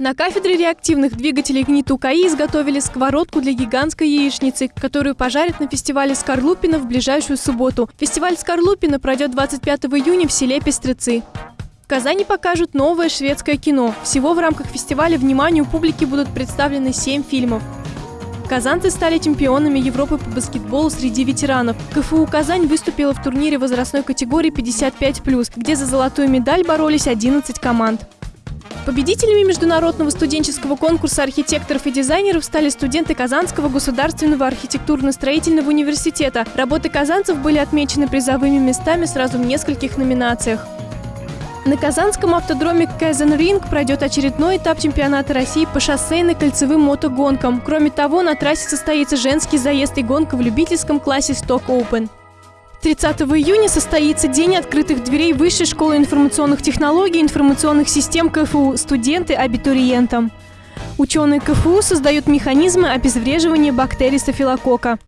На кафедре реактивных двигателей ГНИТ УКАИ изготовили сковородку для гигантской яичницы, которую пожарят на фестивале Скорлупина в ближайшую субботу. Фестиваль Скорлупина пройдет 25 июня в селе Пестрецы. В Казани покажут новое шведское кино. Всего в рамках фестиваля вниманию публики будут представлены 7 фильмов. Казанцы стали чемпионами Европы по баскетболу среди ветеранов. КФУ «Казань» выступила в турнире возрастной категории 55+, где за золотую медаль боролись 11 команд. Победителями международного студенческого конкурса архитекторов и дизайнеров стали студенты Казанского государственного архитектурно-строительного университета. Работы казанцев были отмечены призовыми местами сразу в нескольких номинациях. На Казанском автодроме Казан Ринг пройдет очередной этап чемпионата России по шоссейно-кольцевым мотогонкам. Кроме того, на трассе состоится женский заезд и гонка в любительском классе Stock Open. 30 июня состоится День открытых дверей Высшей школы информационных технологий и информационных систем КФУ студенты абитуриентам. Ученые КФУ создают механизмы обезвреживания бактерий стафилококка.